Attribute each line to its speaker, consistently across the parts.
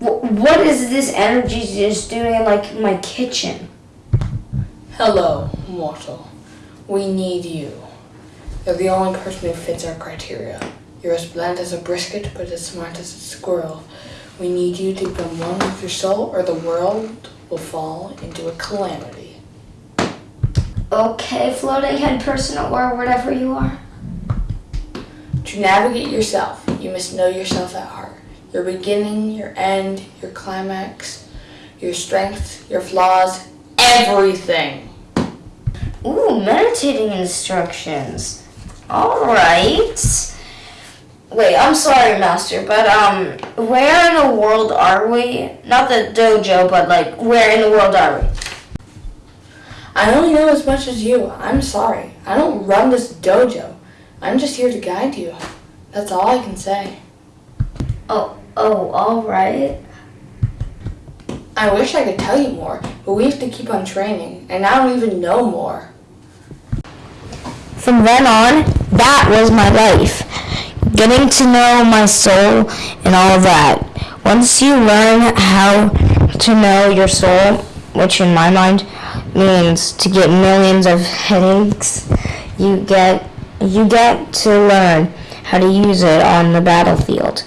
Speaker 1: Wh- What is this energy just doing in like my kitchen?
Speaker 2: Hello, mortal. We need you. You're the only person who fits our criteria. You're as bland as a brisket, but as smart as a squirrel. We need you to become one with your soul, or the world will fall into a calamity.
Speaker 1: Okay, floating head person or whatever you are.
Speaker 2: To navigate yourself, you must know yourself at heart. Your beginning, your end, your climax, your strengths, your flaws, everything.
Speaker 1: Ooh, meditating instructions. All right. Wait, I'm sorry, master, but um, where in the world are we? Not the dojo, but like, where in the world are we?
Speaker 2: I only know as much as you. I'm sorry. I don't run this dojo. I'm just here to guide you. That's all I can say.
Speaker 1: Oh, oh, all right.
Speaker 2: I wish I could tell you more, but we have to keep on training, and I don't even know more.
Speaker 3: From then on, that was my life. Getting to know my soul and all that. Once you learn how to know your soul, which in my mind means to get millions of headaches, you get you get to learn how to use it on the battlefield.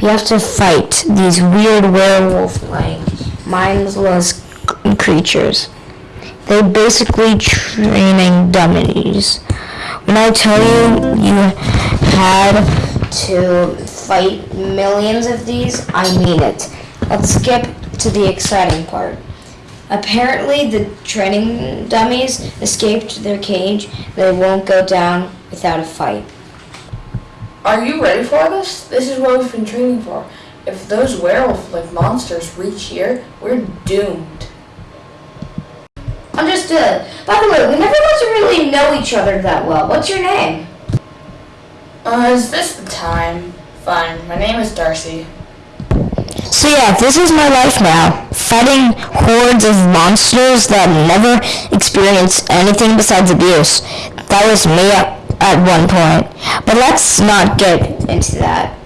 Speaker 3: We have to fight these weird werewolf-like, mindless creatures. They're basically training dummies. When I tell you you had to fight millions of these, I mean it. Let's skip to the exciting part. Apparently, the training dummies escaped their cage. They won't go down without a fight.
Speaker 2: Are you ready for this? This is what we've been training for. If those werewolf-like monsters reach here, we're doomed.
Speaker 1: Understood. By the way, we never got to really know each other that well. What's your name?
Speaker 2: Uh, is this the time? Fine. My name is Darcy.
Speaker 3: So yeah, this is my life now. Fighting hordes of monsters that never experience anything besides abuse. That was me at, at one point. But let's not get into that.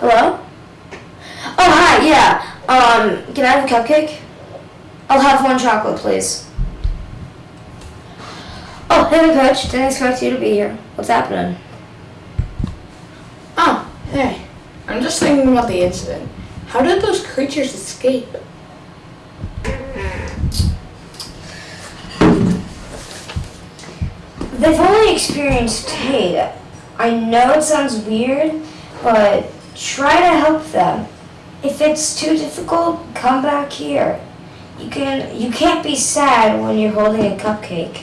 Speaker 1: Hello? Oh, hi, yeah. Um, can I have a cupcake? I'll have one chocolate, please. Oh, hey, Coach. Didn't expect you to be here. What's happening?
Speaker 2: Oh, hey. I'm just thinking about the incident. How did those creatures escape?
Speaker 1: They've only experienced hate. I know it sounds weird, but try to help them. If it's too difficult, come back here. You can you can't be sad when you're holding a cupcake.